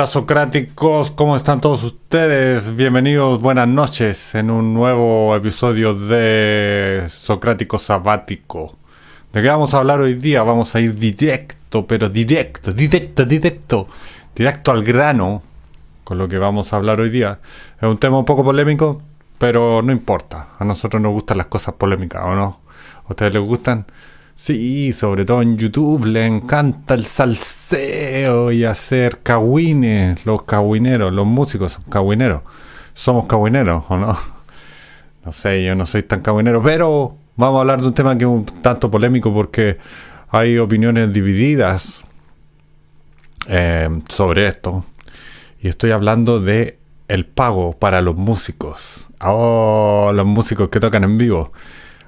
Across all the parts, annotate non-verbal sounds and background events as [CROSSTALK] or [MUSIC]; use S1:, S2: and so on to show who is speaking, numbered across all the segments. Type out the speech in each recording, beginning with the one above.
S1: Hola socráticos, ¿cómo están todos ustedes? Bienvenidos, buenas noches en un nuevo episodio de Socrático Sabático. ¿De qué vamos a hablar hoy día? Vamos a ir directo, pero directo, directo, directo, directo al grano con lo que vamos a hablar hoy día. Es un tema un poco polémico, pero no importa. A nosotros nos gustan las cosas polémicas, ¿o no? ¿A ustedes les gustan? Sí, sobre todo en YouTube le encanta el salseo y hacer cagüines, los cagüineros, los músicos son cagüineros. Somos cagüineros, ¿o no? [LAUGHS] No sé, yo no soy tan cagüinero, pero vamos a hablar de un tema que es un tanto polémico porque hay opiniones divididas eh, sobre esto. Y estoy hablando de el pago para los músicos. Oh, los músicos que tocan en vivo.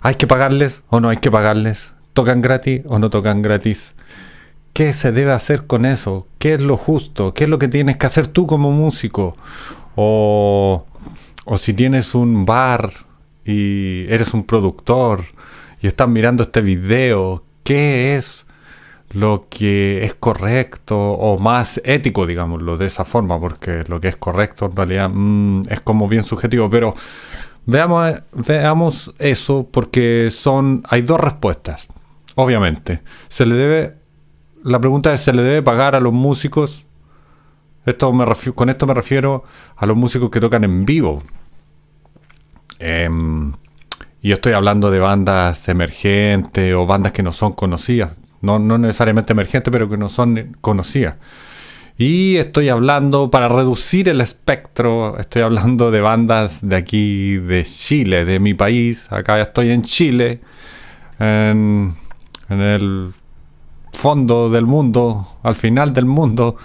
S1: ¿Hay que pagarles o no hay que pagarles? ¿Tocan gratis o no tocan gratis? ¿Qué se debe hacer con eso? ¿Qué es lo justo? ¿Qué es lo que tienes que hacer tú como músico? O, o si tienes un bar y eres un productor y estás mirando este video, ¿qué es lo que es correcto o más ético, digámoslo, de esa forma? Porque lo que es correcto en realidad mm, es como bien subjetivo, pero veamos, veamos eso porque son, hay dos respuestas. Obviamente. Se le debe. La pregunta es: ¿se le debe pagar a los músicos? Esto me con esto me refiero a los músicos que tocan en vivo. Em, y estoy hablando de bandas emergentes o bandas que no son conocidas. No, no necesariamente emergentes, pero que no son conocidas. Y estoy hablando, para reducir el espectro, estoy hablando de bandas de aquí, de Chile, de mi país. Acá estoy en Chile. En el fondo del mundo, al final del mundo.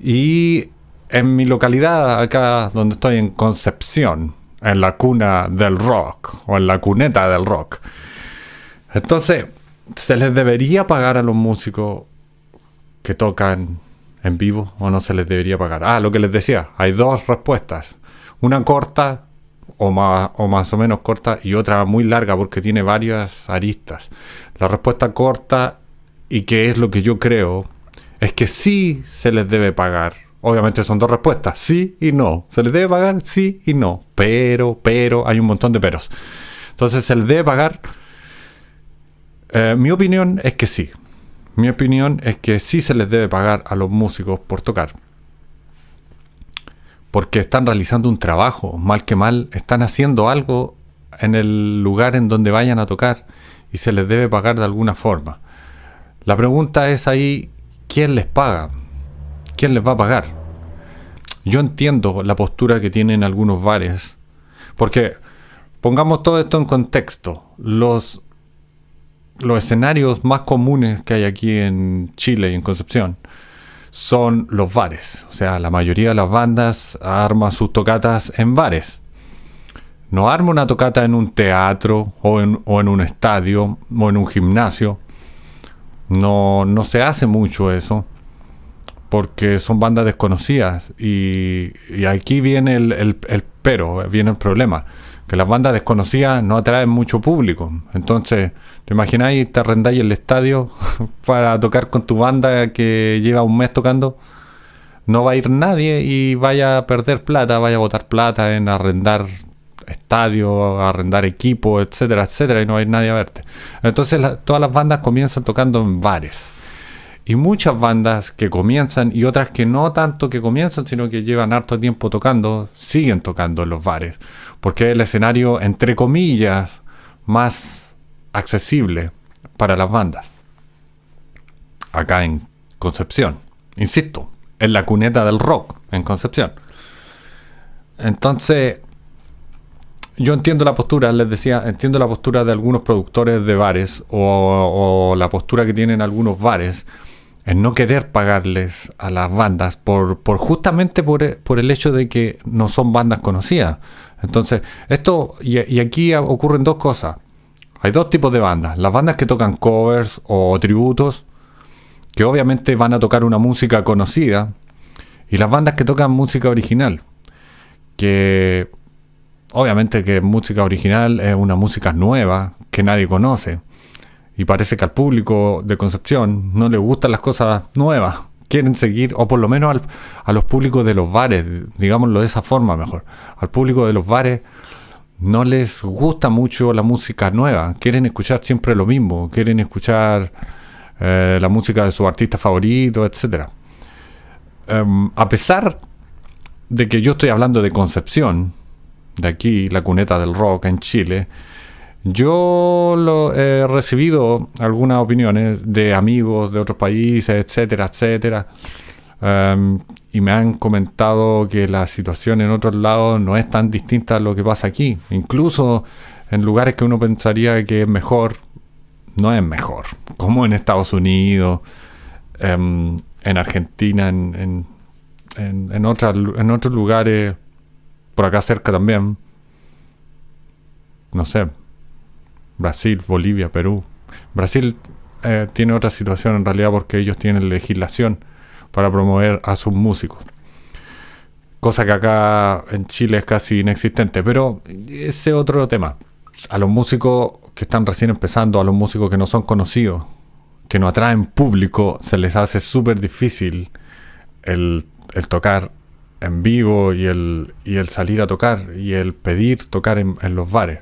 S1: Y en mi localidad, acá donde estoy en Concepción, en la cuna del rock, o en la cuneta del rock. Entonces, ¿se les debería pagar a los músicos que tocan en vivo o no se les debería pagar? Ah, lo que les decía, hay dos respuestas. Una corta o más, o más o menos corta y otra muy larga porque tiene varias aristas. La respuesta corta y que es lo que yo creo es que sí se les debe pagar. Obviamente son dos respuestas, sí y no. Se les debe pagar, sí y no. Pero, pero, hay un montón de peros. Entonces se les debe pagar. Eh, mi opinión es que sí. Mi opinión es que sí se les debe pagar a los músicos por tocar porque están realizando un trabajo, mal que mal, están haciendo algo en el lugar en donde vayan a tocar y se les debe pagar de alguna forma. La pregunta es ahí, ¿quién les paga? ¿Quién les va a pagar? Yo entiendo la postura que tienen algunos bares, porque pongamos todo esto en contexto. Los, los escenarios más comunes que hay aquí en Chile y en Concepción son los bares. O sea, la mayoría de las bandas arman sus tocatas en bares. No arma una tocata en un teatro o en, un estadio o en un gimnasio. No, no se hace mucho eso porque son bandas desconocidas y, aquí viene el, el, pero, viene el problema que las bandas desconocidas no atraen mucho público. Entonces, ¿te imagináis, te arrendáis el estadio [LAUGHS] para tocar con tu banda que lleva un mes tocando? No va a ir nadie y vaya a perder plata, vaya a botar plata en arrendar estadio, arrendar equipo, etcétera, etcétera, y no va a ir nadie a verte. Entonces, todas las bandas comienzan tocando en bares. Y muchas bandas que comienzan y otras que no tanto que comienzan, sino que llevan harto tiempo tocando, siguen tocando en los bares. Porque es el escenario, entre comillas, más accesible para las bandas. Acá en Concepción. Insisto, en la cuneta del rock en Concepción. Entonces, yo entiendo la postura, les decía, entiendo la postura de algunos productores de bares o, o la postura que tienen algunos bares en no querer pagarles a las bandas por, por justamente por, el hecho de que no son bandas conocidas. Entonces, esto, y, aquí ocurren dos cosas. Hay dos tipos de bandas. Las bandas que tocan covers o tributos, que obviamente van a tocar una música conocida, y las bandas que tocan música original, que obviamente que música original es una música nueva que nadie conoce. Y parece que al público de Concepción no le gustan las cosas nuevas, quieren seguir, o por lo menos a los públicos de los bares, digámoslo de esa forma mejor, al público de los bares no les gusta mucho la música nueva, quieren escuchar siempre lo mismo, quieren escuchar eh, la música de su artista favorito, etc. Em, a pesar de que yo estoy hablando de Concepción, de aquí, la cuneta del rock en Chile, yo lo, he recibido algunas opiniones de amigos de otros países, etcétera, etcétera. Em, y me han comentado que la situación en otros lados no es tan distinta a lo que pasa aquí. Incluso en lugares que uno pensaría que es mejor, no es mejor. Como en Estados Unidos, em, en Argentina, en, en, en, en otros lugares, por acá cerca también. No sé, Brasil, Bolivia, Perú. Brasil eh, tiene otra situación en realidad porque ellos tienen legislación para promover a sus músicos. Cosa que acá en Chile es casi inexistente. Pero ese otro tema. A los músicos que están recién empezando, a los músicos que no son conocidos, que no atraen público, se les hace súper difícil el, tocar en vivo y el, y el salir a tocar y el pedir tocar en los bares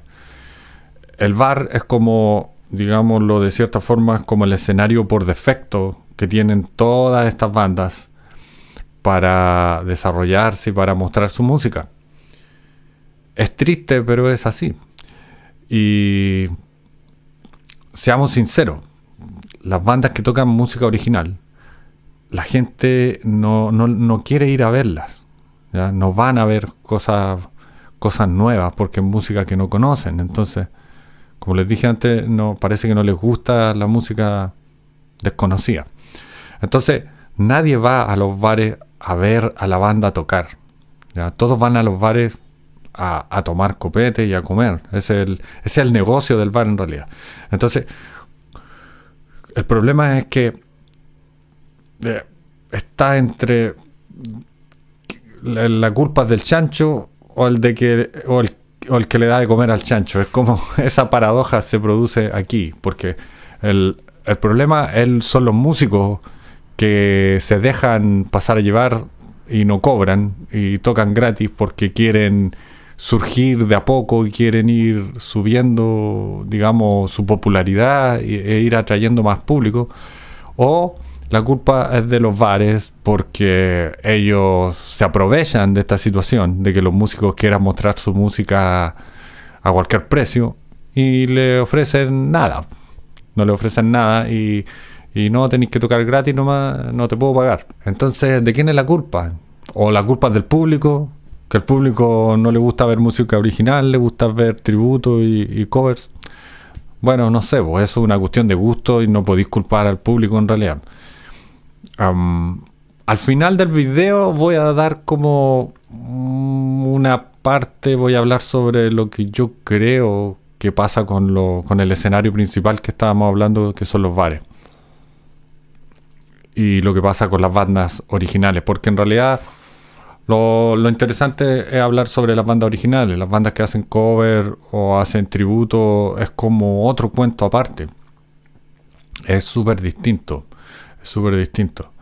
S1: el bar es como, digámoslo de cierta forma, como el escenario por defecto que tienen todas estas bandas para desarrollarse y para mostrar su música. Es triste, pero es así. Y seamos sinceros, las bandas que tocan música original, la gente no, quiere ir a verlas. No van a ver cosas, cosas nuevas porque es música que no conocen. Entonces, como les dije antes, no, parece que no les gusta la música desconocida. Entonces, nadie va a los bares a ver a la banda tocar. Todos van a los bares a, tomar copete y a comer. Es el, es el negocio del bar en realidad. Entonces, el problema es que eh, está entre la, la, culpa del chancho o el de que o el o el que le da de comer al chancho. Es como [LAUGHS] esa paradoja se produce aquí, porque el, problema son los músicos que se dejan pasar a llevar y no cobran y tocan gratis porque quieren surgir de a poco y quieren ir subiendo, digamos, su popularidad e ir atrayendo más público. O la culpa es de los bares porque ellos se aprovechan de esta situación, de que los músicos quieran mostrar su música a cualquier precio y le ofrecen nada. No le ofrecen nada y, no tenéis que tocar gratis nomás, no te puedo pagar. Entonces, ¿de quién es la culpa? ¿O la culpa es del público? Que al público no le gusta ver música original, le gusta ver tributo y, covers. Bueno, no sé, pues eso es una cuestión de gusto y no podéis culpar al público en realidad al final del video voy a dar como una parte, voy a hablar sobre lo que yo creo que pasa con, lo, con el escenario principal que estábamos hablando, que son los bares. Y lo que pasa con las bandas originales, porque en realidad lo, lo, interesante es hablar sobre las bandas originales. Las bandas que hacen cover o hacen tributo es como otro cuento aparte. Es súper distinto súper distinto.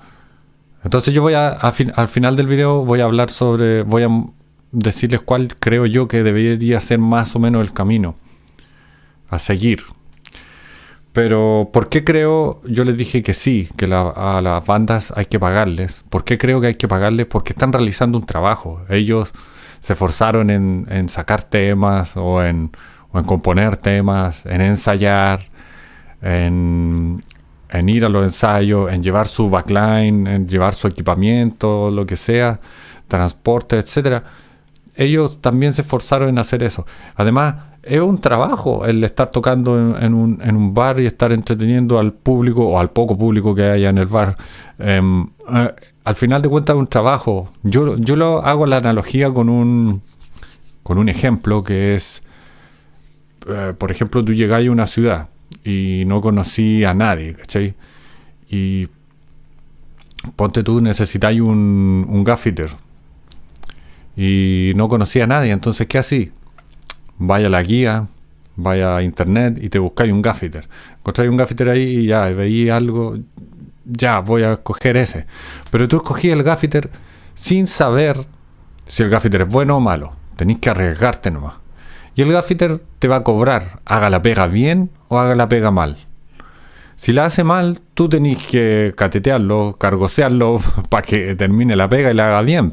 S1: Entonces yo voy a, al final del video voy a hablar sobre, voy a decirles cuál creo yo que debería ser más o menos el camino a seguir. Pero ¿por qué creo? Yo les dije que sí, que a las bandas hay que pagarles. ¿Por qué creo que hay que pagarles? Porque están realizando un trabajo. Ellos se esforzaron en, en sacar temas o en, o en componer temas, en ensayar, en, en ir a los ensayos, en llevar su backline, en llevar su equipamiento, lo que sea, transporte, etcétera. Ellos también se esforzaron en hacer eso. Además, es un trabajo el estar tocando en, un, bar y estar entreteniendo al público o al poco público que haya en el bar. Em, eh, al final de cuentas es un trabajo. Yo, yo lo hago la analogía con un, con un ejemplo que es, eh, por ejemplo, tú llegas a una ciudad y no conocí a nadie, ¿cachai? Y ponte tú, necesitáis un, un gaffiter y no conocía a nadie, entonces ¿qué así? Vaya a la guía, vaya a internet y te buscáis un gaffiter. Encontráis un gaffiter ahí y ya, veis algo, ya voy a escoger ese. Pero tú escogí el gaffiter sin saber si el gaffiter es bueno o malo. Tenés que arriesgarte nomás. Y el gaffiter te va a cobrar, haga la pega bien o haga la pega mal. Si la hace mal, tú tenés que catetearlo, cargosearlo [LAUGHS] para que termine la pega y la haga bien.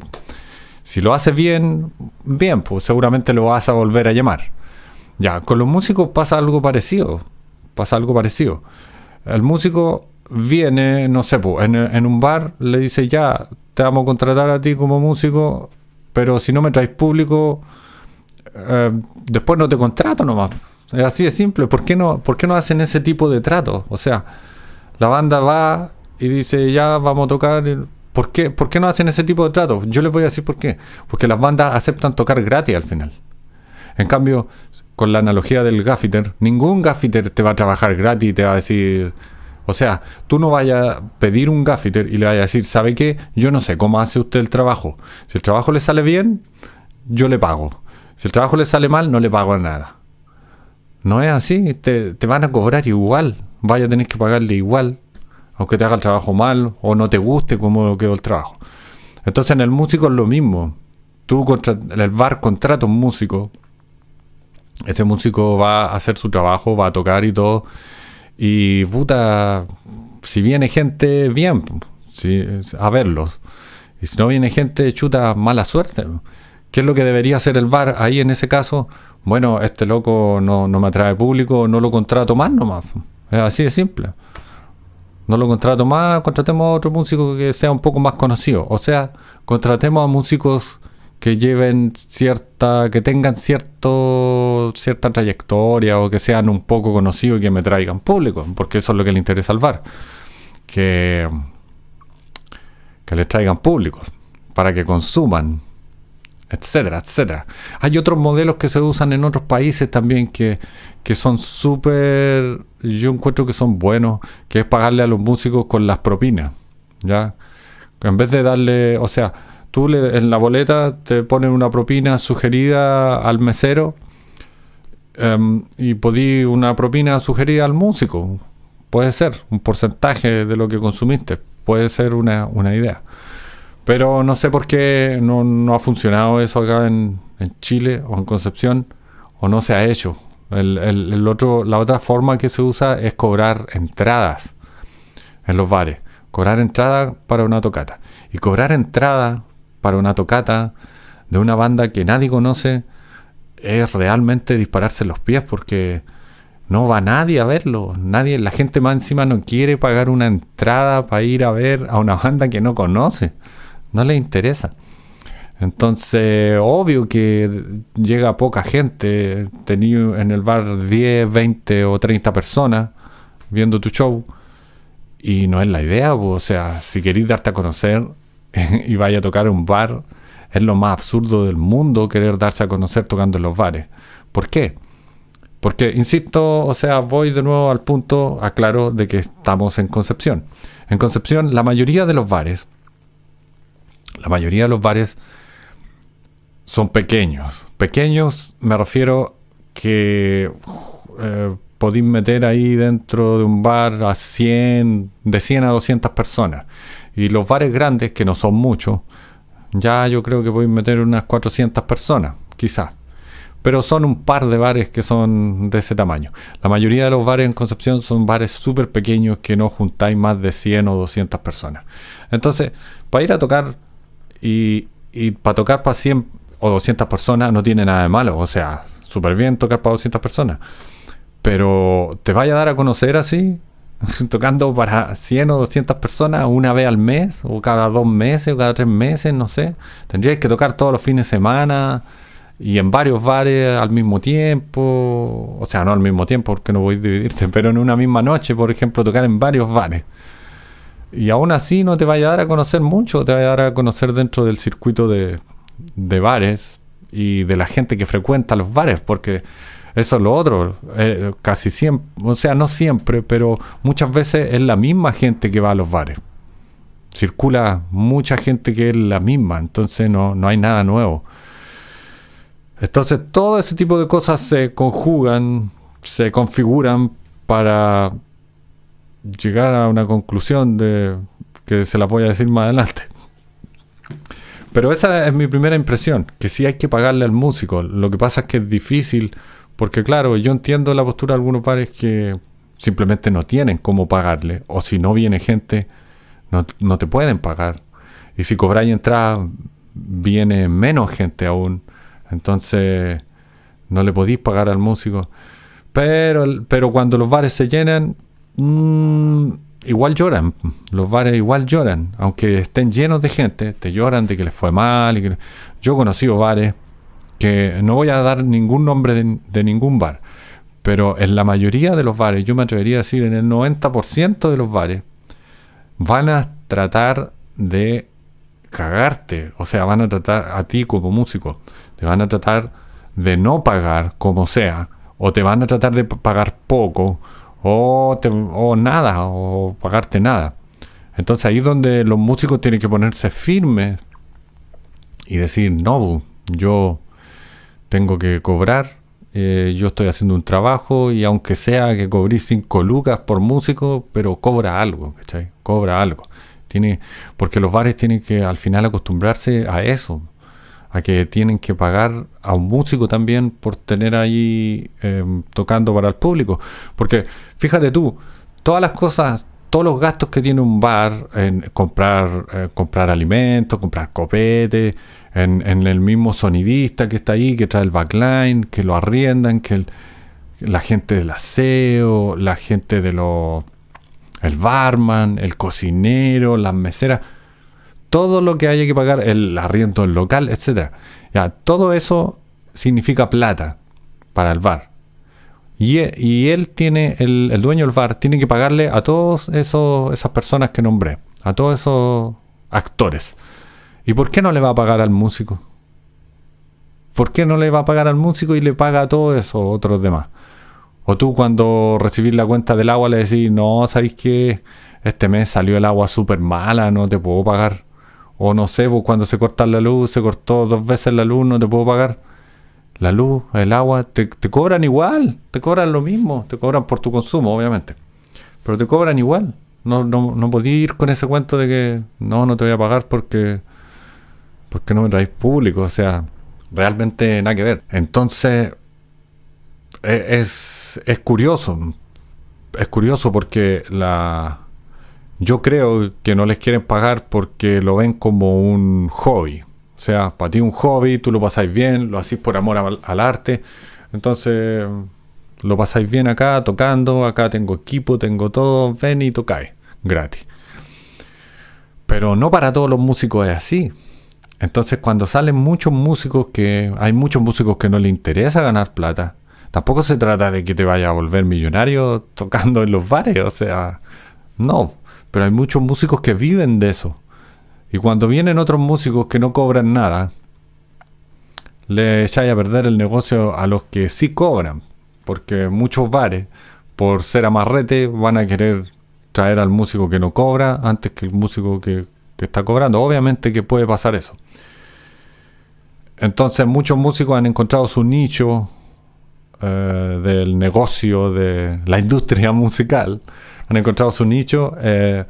S1: Si lo hace bien, bien, pues seguramente lo vas a volver a llamar. Ya, con los músicos pasa algo parecido. Pasa algo parecido. El músico viene, no sé, pues, en, un bar le dice ya, te vamos a contratar a ti como músico, pero si no me traes público, eh, después no te contrato nomás. Es así de simple. ¿Por qué, no, ¿Por qué no hacen ese tipo de trato? O sea, la banda va y dice, ya vamos a tocar. ¿Por qué, ¿Por qué no hacen ese tipo de trato? Yo les voy a decir por qué. Porque las bandas aceptan tocar gratis al final. En cambio, con la analogía del gaffiter, ningún gaffiter te va a trabajar gratis y te va a decir... O sea, tú no vayas a pedir un gaffiter y le vayas a decir, ¿sabe qué? Yo no sé cómo hace usted el trabajo. Si el trabajo le sale bien, yo le pago. Si el trabajo le sale mal, no le pago nada. No es así, te, van a cobrar igual, vaya a tener que pagarle igual, aunque te haga el trabajo mal o no te guste cómo quedó el trabajo. Entonces en el músico es lo mismo. Tú contra, el bar contrata un músico, ese músico va a hacer su trabajo, va a tocar y todo, y puta, si viene gente, bien, si, a verlos. Y si no viene gente, chuta, mala suerte. ¿Qué es lo que debería hacer el bar ahí en ese caso? bueno, este loco no, me atrae público, no lo contrato más nomás. Es así de simple. No lo contrato más, contratemos a otro músico que sea un poco más conocido. O sea, contratemos a músicos que lleven cierta, que tengan cierto, cierta trayectoria o que sean un poco conocidos y que me traigan público, porque eso es lo que le interesa al bar. Que, que les traigan público, para que consuman etcétera, etcétera. Hay otros modelos que se usan en otros países también que, son súper, yo encuentro que son buenos, que es pagarle a los músicos con las propinas, ¿ya? En vez de darle, o sea, tú le, en la boleta te pones una propina sugerida al mesero em, y podí una propina sugerida al músico. Puede ser un porcentaje de lo que consumiste, puede ser una, una idea. Pero no sé por qué no, ha funcionado eso acá en, Chile o en Concepción, o no se ha hecho. La otra forma que se usa es cobrar entradas en los bares. Cobrar entrada para una tocata. Y cobrar entrada para una tocata de una banda que nadie conoce es realmente dispararse los pies porque no va nadie a verlo. Nadie, la gente más encima no quiere pagar una entrada para ir a ver a una banda que no conoce no le interesa. Entonces, obvio que llega poca gente. Tenía en el bar 10, 20 o 30 personas viendo tu show. Y no es la idea, o sea, si queréis darte a conocer [LAUGHS] y vaya a tocar en un bar, es lo más absurdo del mundo querer darse a conocer tocando en los bares. ¿Por qué? Porque, insisto, o sea, voy de nuevo al punto, aclaro, de que estamos en Concepción. En Concepción, la mayoría de los bares la mayoría de los bares son pequeños. Pequeños me refiero que eh, podéis meter ahí dentro de un bar a 100, de 100 a 200 personas. Y los bares grandes, que no son muchos, ya yo creo que podéis meter unas 400 personas, quizás. Pero son un par de bares que son de ese tamaño. La mayoría de los bares en Concepción son bares súper pequeños que no juntáis más de 100 o 200 personas. Entonces, para ir a tocar y, para tocar para 100 o 200 personas no tiene nada de malo. O sea, súper bien tocar para 200 personas. Pero te vaya a dar a conocer así, [LAUGHS] tocando para 100 o 200 personas una vez al mes, o cada dos meses, o cada tres meses, no sé. Tendrías que tocar todos los fines de semana y en varios bares al mismo tiempo. O sea, no al mismo tiempo porque no voy a dividirte, [LAUGHS] pero en una misma noche, por ejemplo, tocar en varios bares. Y aún así no te vaya a dar a conocer mucho, te vaya a dar a conocer dentro del circuito de, bares y de la gente que frecuenta los bares, porque eso es lo otro, eh, casi siempre, o sea, no siempre, pero muchas veces es la misma gente que va a los bares. Circula mucha gente que es la misma, entonces no, no hay nada nuevo. Entonces todo ese tipo de cosas se conjugan, se configuran para llegar a una conclusión de que se la voy a decir más adelante. Pero esa es mi primera impresión, que sí hay que pagarle al músico. Lo que pasa es que es difícil, porque claro, yo entiendo la postura de algunos bares que simplemente no tienen cómo pagarle, o si no viene gente, no, no te pueden pagar. Y si cobráis entrada, viene menos gente aún. Entonces, no le podéis pagar al músico. Pero, pero cuando los bares se llenan, mmm, igual lloran. Los bares igual lloran. Aunque estén llenos de gente, te lloran de que les fue mal. Yo he conocido bares que no voy a dar ningún nombre de, ningún bar. Pero en la mayoría de los bares, yo me atrevería a decir en el 90% de los bares, van a tratar de cagarte. O sea, van a tratar a ti como músico. Te van a tratar de no pagar como sea. O te van a tratar de pagar poco o, o nada, o pagarte nada. Entonces ahí es donde los músicos tienen que ponerse firmes y decir, no, yo tengo que cobrar, eh, yo estoy haciendo un trabajo y aunque sea que cobré 5 lucas por músico, pero cobra algo, ¿cachai? Cobra algo. Tiene, porque los bares tienen que al final acostumbrarse a eso a que tienen que pagar a un músico también por tener ahí em, tocando para el público. Porque fíjate tú, todas las cosas, todos los gastos que tiene un bar en comprar, eh, comprar alimentos, comprar copete, en, el mismo sonidista que está ahí, que trae el backline, que lo arriendan, que la gente del aseo, la gente de los... el barman, el cocinero, las meseras todo lo que haya que pagar, el arriendo del local, etcétera. Ya, todo eso significa plata para el bar. Y, e, él tiene, el, dueño del bar, tiene que pagarle a todas esas personas que nombré, a todos esos actores. ¿Y por qué no le va a pagar al músico? ¿Por qué no le va a pagar al músico y le paga a todos esos otros demás? O tú cuando recibís la cuenta del agua le decís, no, ¿sabéis que este mes salió el agua súper mala, no te puedo pagar? O no sé, pues cuando se corta la luz, se cortó dos veces la luz, no te puedo pagar. La luz, el agua, te, cobran igual, te cobran lo mismo, te cobran por tu consumo, obviamente. Pero te cobran igual. No, no, no podía ir con ese cuento de que no, no te voy a pagar porque, porque no me traes público. O sea, realmente nada que ver. Entonces, e, es, es curioso. Es curioso porque la, yo creo que no les quieren pagar porque lo ven como un hobby. O sea, para ti un hobby, tú lo pasáis bien, lo hacís por amor al, arte. Entonces, lo pasáis bien acá, tocando, acá tengo equipo, tengo todo, ven y tocáis, gratis. Pero no para todos los músicos es así. Entonces, cuando salen muchos músicos que. Hay muchos músicos que no les interesa ganar plata. Tampoco se trata de que te vaya a volver millonario tocando en los bares. O sea, no. Pero hay muchos músicos que viven de eso. Y cuando vienen otros músicos que no cobran nada, le echáis a perder el negocio a los que sí cobran. Porque muchos bares, por ser amarrete, van a querer traer al músico que no cobra antes que el músico que, está cobrando. Obviamente que puede pasar eso. Entonces muchos músicos han encontrado su nicho eh, del negocio de la [LAUGHS] industria musical han encontrado su nicho eh,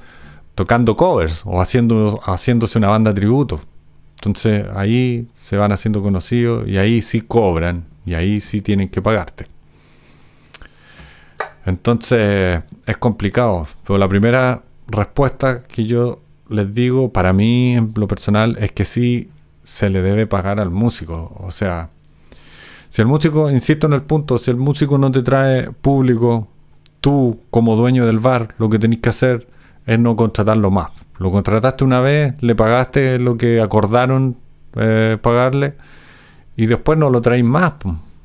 S1: tocando covers o haciendo, haciéndose una banda tributo. Entonces ahí se van haciendo conocidos y ahí sí cobran y ahí sí tienen que pagarte. Entonces es complicado, pero la primera respuesta que yo les digo, para mí en lo personal, es que sí se le debe pagar al músico. O sea, si el músico, insisto en el punto, si el músico no te trae público, tú como dueño del bar lo que tenés que hacer es no contratarlo más. Lo contrataste una vez, le pagaste lo que acordaron eh, pagarle y después no lo traes más.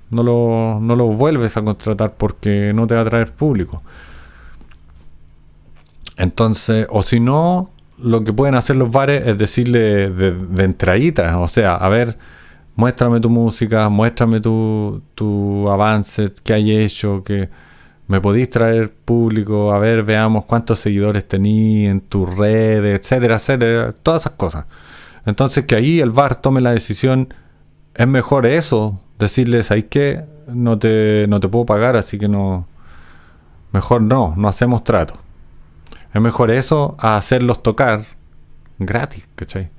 S1: No lo, no lo vuelves a contratar porque no te va a traer público. Entonces, o si no, lo que pueden hacer los bares es decirle de, de entradita, o sea, a ver, muéstrame tu música, muéstrame tu, tu avance, qué hay hecho, que me podéis traer público, a ver, veamos cuántos seguidores tenéis en tus redes, etcétera, etcétera, todas esas cosas. Entonces que ahí el VAR tome la decisión, es mejor eso, decirles, ahí que no te, no te puedo pagar, así que no, mejor no, no hacemos trato. Es mejor eso a hacerlos tocar gratis, ¿cachai?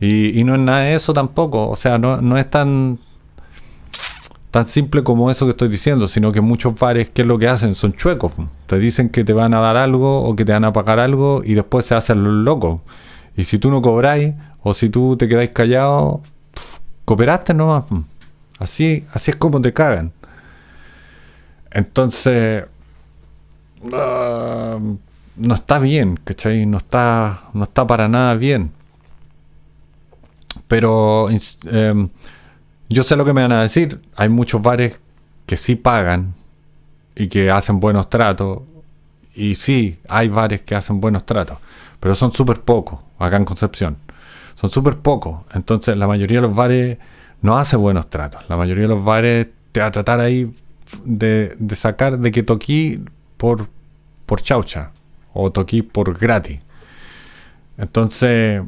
S1: Y, y no es nada de eso tampoco. O sea, no, no es tan tan simple como eso que estoy diciendo, sino que muchos bares, ¿qué es lo que hacen? Son chuecos. Te dicen que te van a dar algo o que te van a pagar algo y después se hacen los locos. Y si tú no cobráis o si tú te quedáis callado, cooperaste nomás. Así, así es como te cagan. Entonces, ah, no está bien, ¿cachai? No está, no está para nada bien. Pero em, yo sé lo que me van a decir. Hay muchos bares que sí pagan y que hacen buenos tratos. Y sí, hay bares que hacen buenos tratos. Pero son súper pocos acá en Concepción. Son súper pocos. Entonces la mayoría de los bares no hace buenos tratos. La mayoría de los bares te va a tratar ahí de, sacar de que toquí por, por chaucha o toquí por gratis. Entonces,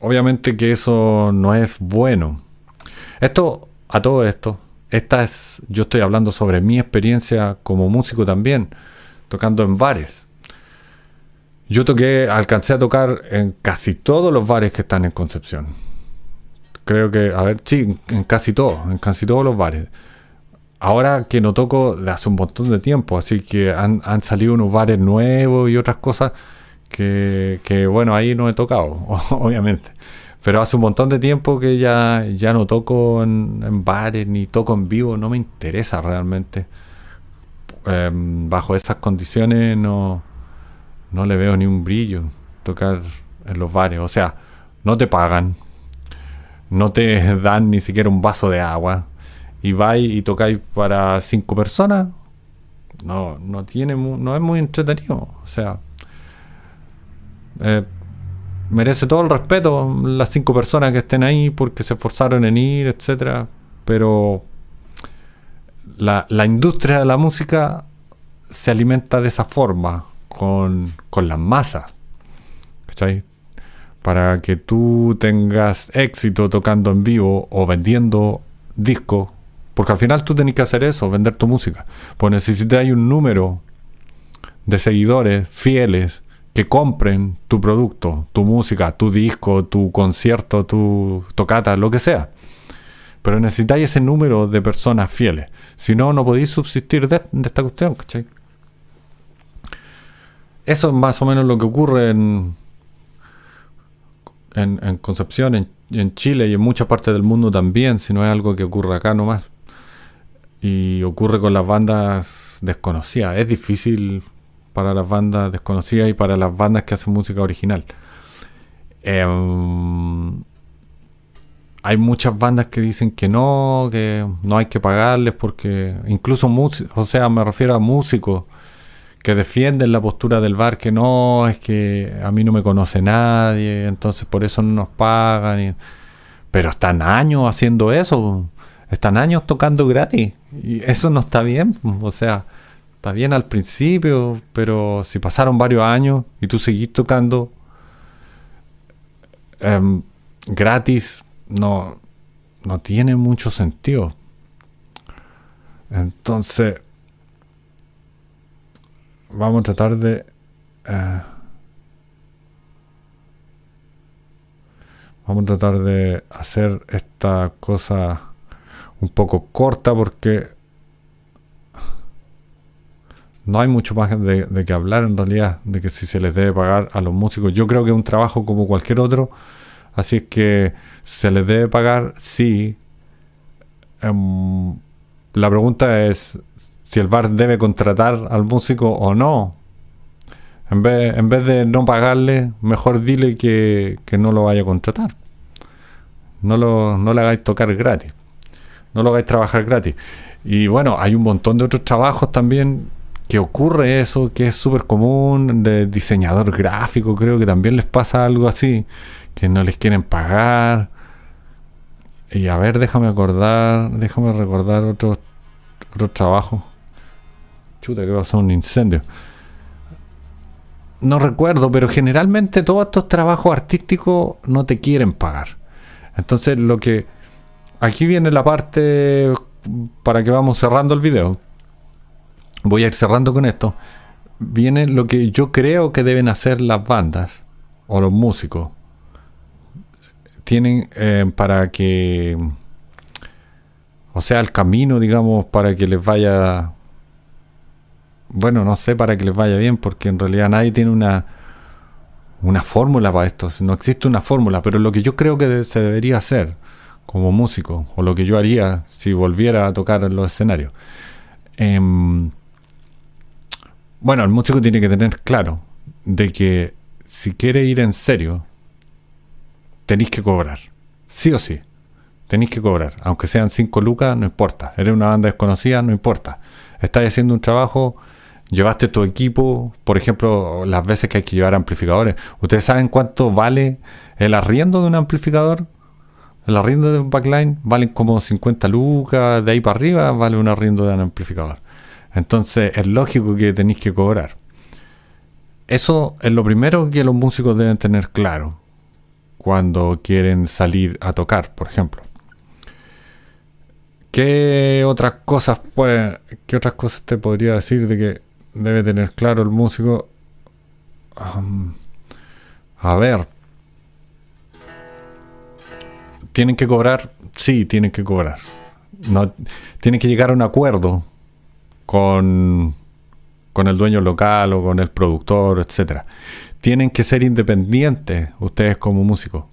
S1: obviamente que eso no es bueno. Esto, a todo esto, esta es, yo estoy hablando sobre mi experiencia como músico también, tocando en bares. Yo toqué, alcancé a tocar en casi todos los bares que están en Concepción. Creo que, a ver, sí, en casi todos, en casi todos los bares. Ahora que no toco de hace un montón de tiempo, así que han, salido unos bares nuevos y otras cosas que, que, bueno, ahí no he tocado, [LAUGHS] obviamente. Pero hace un montón de tiempo que ya, ya no toco en, bares ni toco en vivo, no me interesa realmente. Em, bajo esas condiciones no, no le veo ni un brillo tocar en los bares. O sea, no te pagan, no te [LAUGHS] dan ni siquiera un vaso de agua y vais y tocáis para cinco personas. No, no tiene, no es muy entretenido. O sea, eh, merece todo el respeto las cinco personas que estén ahí porque se esforzaron en ir, etcétera. Pero la, industria de la música se alimenta de esa forma, con, con las masas. Para que tú tengas éxito tocando en vivo o vendiendo discos, porque al final tú tenés que hacer eso, vender tu música. Pues necesitas un número de seguidores fieles que compren tu producto, tu música, tu disco, tu concierto, tu tocata, lo que sea. Pero necesitáis ese número de personas fieles. Si no, no podéis subsistir de, esta cuestión, ¿cachai? Eso es más o menos lo que ocurre en, en, Concepción, en, Chile y en muchas partes del mundo también, si no es algo que ocurre acá nomás. Y ocurre con las bandas desconocidas. Es difícil para las bandas desconocidas y para las bandas que hacen música original. Em, hay muchas bandas que dicen que no, que no hay que pagarles porque incluso o sea, me refiero a músicos que defienden la postura del bar que no, es que a mí no me conoce nadie, entonces por eso no nos pagan. pero están años haciendo eso, están años tocando gratis y eso no está bien, o sea, está bien al principio, pero si pasaron varios años y tú seguís tocando em, gratis, no, no tiene mucho sentido. Entonces, vamos a tratar de... Eh, vamos a tratar de hacer esta cosa un poco corta porque no hay mucho más de, que hablar en realidad, de que si se les debe pagar a los músicos. Yo creo que es un trabajo como cualquier otro, así es que se les debe pagar, sí. Em, la pregunta es si el bar debe contratar al músico o no. En vez, de no pagarle, mejor dile que, no lo vaya a contratar. No, lo, no le hagáis tocar gratis. No lo hagáis trabajar gratis. Y bueno, hay un montón de otros trabajos también que ocurre eso, que es súper común, de diseñador gráfico, creo que también les pasa algo así, que no les quieren pagar. Y a ver, déjame acordar, déjame recordar otro, otro trabajo. Chuta, que pasó un incendio. No recuerdo, pero generalmente todos estos trabajos artísticos no te quieren pagar. Entonces, lo que. Aquí viene la parte para que vamos cerrando el video voy a ir cerrando con esto. viene lo que yo creo que deben hacer las bandas o los músicos. Tienen eh, para que, o sea, el camino, digamos, para que les vaya, bueno, no sé, para que les vaya bien, porque en realidad nadie tiene una, una fórmula para esto. No existe una fórmula, pero lo que yo creo que se debería hacer como músico, o lo que yo haría si volviera a tocar en los escenarios. Em, bueno, el músico tiene que tener claro de que si quiere ir en serio, tenéis que cobrar. Sí o sí. Tenéis que cobrar. Aunque sean 5 lucas, no importa. Eres una banda desconocida, no importa. Estás haciendo un trabajo, llevaste tu equipo, por ejemplo, las veces que hay que llevar amplificadores. ¿Ustedes saben cuánto vale el arriendo de un amplificador? El arriendo de un backline vale como 50 lucas, de ahí para arriba vale un arriendo de un amplificador. Entonces es lógico que tenéis que cobrar. Eso es lo primero que los músicos deben tener claro cuando quieren salir a tocar, por ejemplo. ¿Qué otras cosas puede, qué otras cosas te podría decir de que debe tener claro el músico? a ver, ¿Tienen que cobrar? Sí, tienen que cobrar. No, tienen que llegar a un acuerdo con, con el dueño local o con el productor, etcétera. Tienen que ser independientes ustedes como músicos.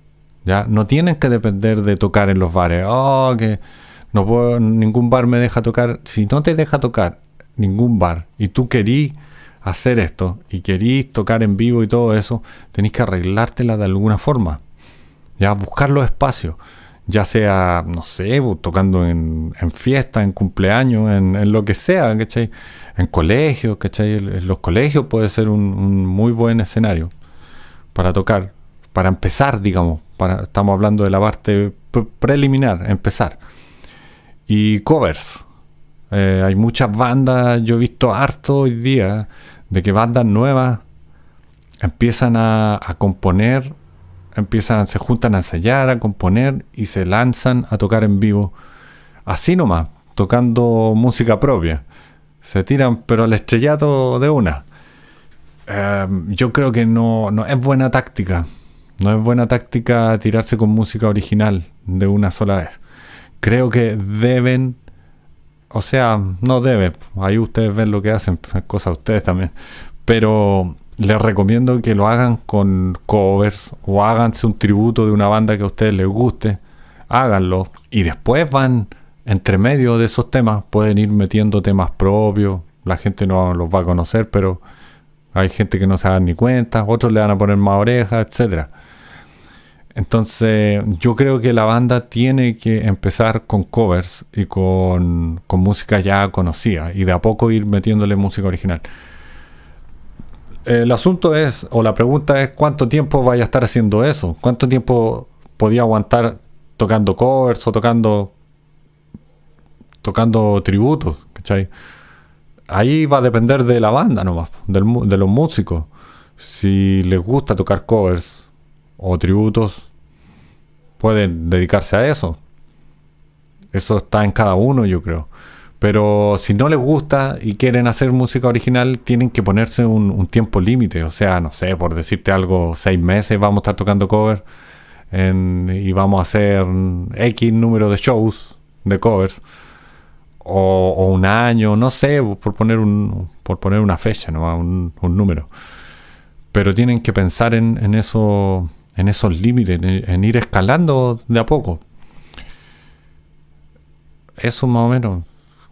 S1: ¿ya? No tienen que depender de tocar en los bares. Oh, que no puedo, ningún bar me deja tocar. Si no te deja tocar ningún bar y tú querís hacer esto y querís tocar en vivo y todo eso, tenéis que arreglártela de alguna forma. Ya buscar los espacios ya sea, no sé, tocando en, en fiestas, en cumpleaños, en, lo que sea, ¿cachai? En colegios, ¿cachai? En los colegios puede ser un, muy buen escenario para tocar, para empezar, digamos. Estamos hablando de la parte preliminar, empezar. Y covers. Eh, hay muchas bandas, yo he visto harto hoy día, de que bandas nuevas empiezan a componer empiezan, se juntan a ensayar, a componer y se lanzan a tocar en vivo. Así nomás, tocando música propia. Se tiran, pero al estrellato de una. Em, yo creo que no, no es buena táctica. No es buena táctica tirarse con música original de una sola vez. Creo que deben, o sea, no deben, ahí ustedes ven lo que hacen, [LAUGHS] cosas ustedes también, pero les recomiendo que lo hagan con covers o háganse un tributo de una banda que a ustedes les guste. Háganlo. Y después van entre medio de esos temas. Pueden ir metiendo temas propios. La gente no los va a conocer, pero hay gente que no se da ni cuenta. Otros le van a poner más orejas, etcétera. Entonces, yo creo que la banda tiene que empezar con covers y con, con música ya conocida y de a poco ir metiéndole música original el asunto es, o la pregunta es, ¿cuánto tiempo vaya a estar haciendo eso? ¿Cuánto tiempo podía aguantar tocando covers o tocando tocando tributos? ¿cachai? Ahí va a depender de la banda nomás, de los músicos. Si les gusta tocar covers o tributos, pueden dedicarse a eso. Eso está en cada uno, yo creo. Pero si no les gusta y quieren hacer música original, tienen que ponerse un, tiempo límite. O sea, no sé, por decirte algo, seis meses vamos a estar tocando cover y vamos a hacer X número de shows de covers. O, un año, no sé, por poner, un, por poner una fecha, ¿no? un, número. Pero tienen que pensar en, eso, en esos límites, en ir escalando de a poco. Eso más o menos.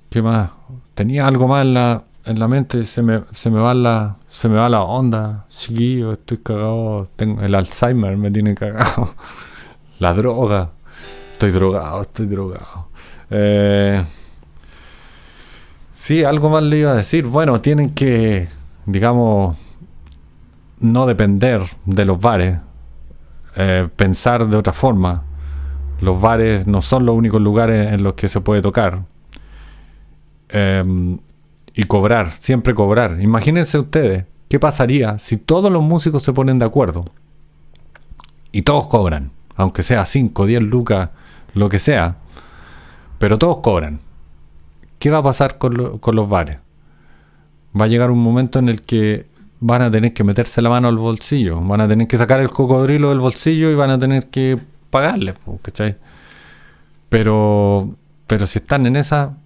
S1: ¿Qué más? Tenía algo más en la, en la mente, se me, se me va la, se me va la onda, chiquillo, estoy cagado, tengo, el Alzheimer me tiene cagado, [LAUGHS] la droga, estoy drogado, estoy drogado. Eh, sí, algo más le iba a decir, bueno, tienen que, digamos, no depender de los bares, eh, pensar de otra forma. Los bares no son los únicos lugares en los que se puede tocar Em, y cobrar, siempre cobrar. Imagínense ustedes, ¿qué pasaría si todos los músicos se ponen de acuerdo y todos cobran? Aunque sea 5, 10 lucas, lo que sea, pero todos cobran. ¿Qué va a pasar con, con los bares? va a llegar un momento en el que van a tener que meterse la mano al bolsillo, van a tener que sacar el cocodrilo del bolsillo y van a tener que pagarle, ¿cachai? Pero, pero si están en esa,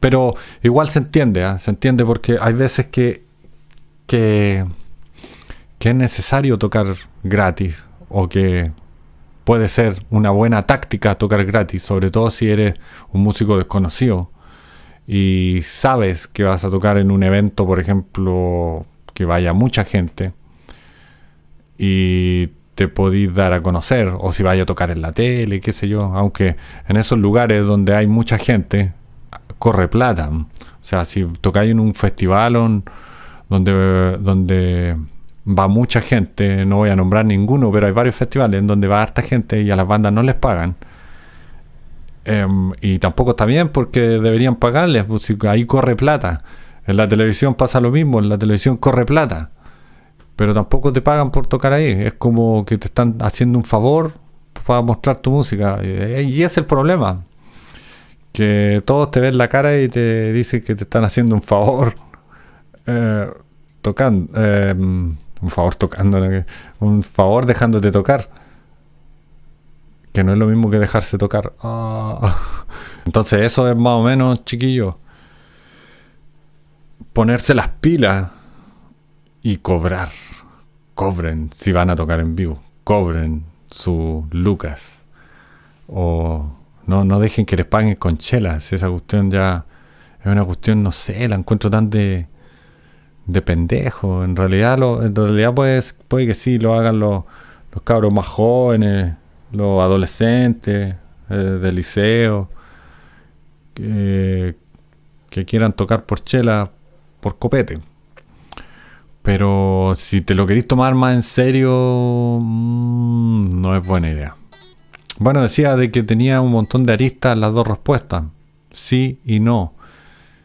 S1: pero igual se entiende, ¿ah? se entiende porque hay veces que, que, que es necesario tocar gratis o que puede ser una buena táctica tocar gratis, sobre todo si eres un músico desconocido y sabes que vas a tocar en un evento, por ejemplo, que vaya mucha gente y te podéis dar a conocer, o si vaya a tocar en la tele, qué sé yo, aunque en esos lugares donde hay mucha gente, corre plata. O sea, si tocáis en un festival donde, donde va mucha gente, no voy a nombrar ninguno, pero hay varios festivales en donde va harta gente y a las bandas no les pagan. Em, y tampoco está bien porque deberían pagarles, pues, ahí corre plata. En la televisión pasa lo mismo, en la televisión corre plata. Pero tampoco te pagan por tocar ahí. Es como que te están haciendo un favor para mostrar tu música. Y es el problema. Que todos te ven la cara y te dicen que te están haciendo un favor. [LAUGHS] Eh, tocando. Eh, un favor tocando. Un favor dejándote tocar. Que no es lo mismo que dejarse tocar. Ah. [LAUGHS] Entonces eso es más o menos, chiquillo. Ponerse las pilas y cobrar. Cobren si van a tocar en vivo. Cobren su lucas. O no, no dejen que les paguen con chelas. Esa cuestión ya es una cuestión, no sé, la encuentro tan de, de pendejo. En realidad, lo, en realidad pues, puede que sí lo hagan los, los cabros más jóvenes, los adolescentes eh, del liceo, que, quieran tocar por chela, por copete. Pero si te lo querís tomar más en serio, mm, no es buena idea. Bueno, decía de que tenía un montón de aristas las dos respuestas. Sí y no.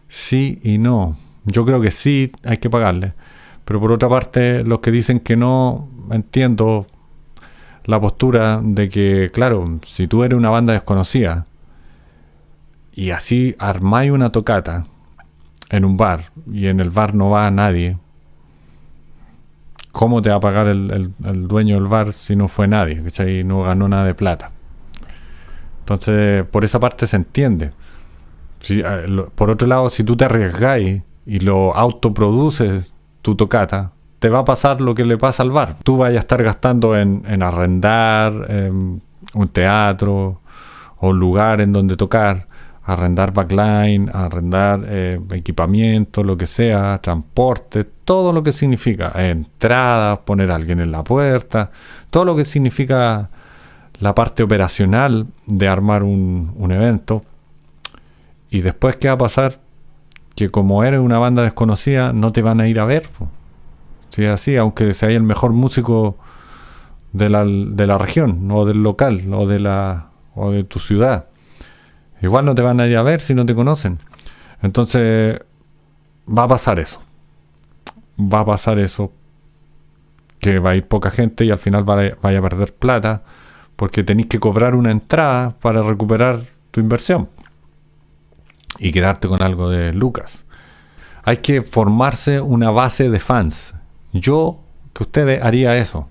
S1: Sí y no. Yo creo que sí hay que pagarle. Pero por otra parte, los que dicen que no, entiendo la postura de que, claro, si tú eres una banda desconocida y así armáis una tocata en un bar y en el bar no va nadie, ¿cómo te va a pagar el, dueño del bar si no fue nadie? y No ganó nada de plata. Entonces, por esa parte se entiende. Eh, por otro lado, si tú te arriesgáis y lo autoproduces tu tocata, te va a pasar lo que le pasa al bar. Tú vayas a estar gastando en, en arrendar em, un teatro o un lugar en donde tocar arrendar backline, arrendar eh, equipamiento, lo que sea, transporte, todo lo que significa, entradas, poner a alguien en la puerta, todo lo que significa la parte operacional de armar un, evento. Y después, ¿qué va a pasar? Que como eres una banda desconocida, no te van a ir a ver. Si es así, aunque sea el mejor músico de la, de la región, o del local, o de, la, o de tu ciudad. Igual no te van a ir a ver si no te conocen. Entonces, va a pasar eso. Va a pasar eso. Que va a ir poca gente y al final vaya, a perder plata porque tenéis que cobrar una entrada para recuperar tu inversión y quedarte con algo de lucas. Hay que formarse una base de fans. Yo, que ustedes haría eso.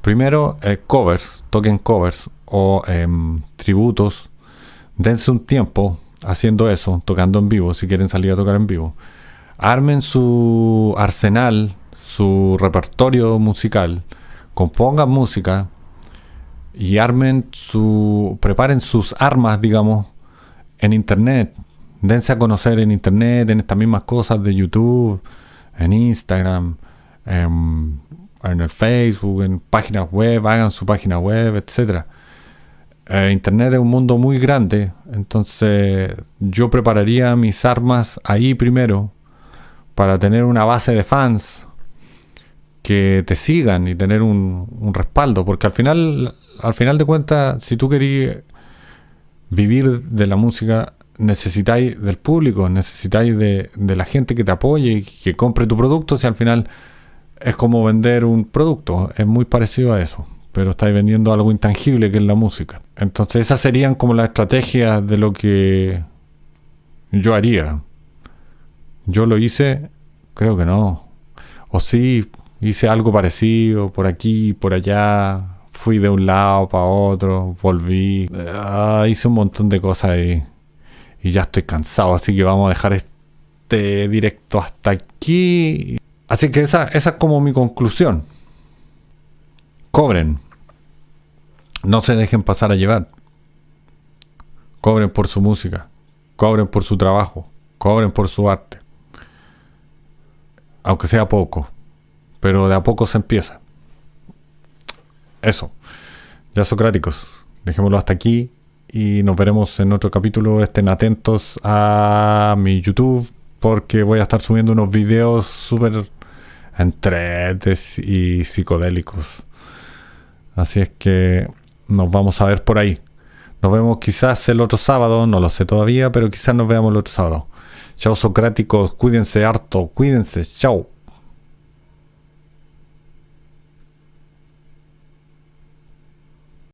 S1: Primero, eh, covers, toquen covers o em, tributos dense un tiempo haciendo eso, tocando en vivo, si quieren salir a tocar en vivo. Armen su arsenal, su repertorio musical, compongan música y armen su. preparen sus armas, digamos, en internet. Dense a conocer en internet, en estas mismas cosas de YouTube, en Instagram, en, en el Facebook, en páginas web, hagan su página web, etcétera eh, Internet es un mundo muy grande, entonces yo prepararía mis armas ahí primero para tener una base de fans que te sigan y tener un, respaldo, porque al final, al final de cuentas, si tú querías vivir de la música, necesitáis del público, necesitáis de, de la gente que te apoye y que compre tu producto, si al final es como vender un producto, es muy parecido a eso pero estáis vendiendo algo intangible que es la música. Entonces esas serían como las estrategias de lo que yo haría. Yo lo hice Creo que no. O sí, hice algo parecido por aquí, por allá. Fui de un lado para otro, volví. Ah, hice un montón de cosas y, y ya estoy cansado, así que vamos a dejar este directo hasta aquí. Así que esa, esa es como mi conclusión. Cobren. No se dejen pasar a llevar. Cobren por su música. Cobren por su trabajo. Cobren por su arte. Aunque sea poco. Pero de a poco se empieza. Eso. Ya Socráticos. Dejémoslo hasta aquí. Y nos veremos en otro capítulo. Estén atentos a mi YouTube. Porque voy a estar subiendo unos videos súper entretes y psicodélicos. Así es que nos vamos a ver por ahí. Nos vemos quizás el otro sábado, no lo sé todavía, pero quizás nos veamos el otro sábado. Chao Socráticos, cuídense harto, cuídense, chao.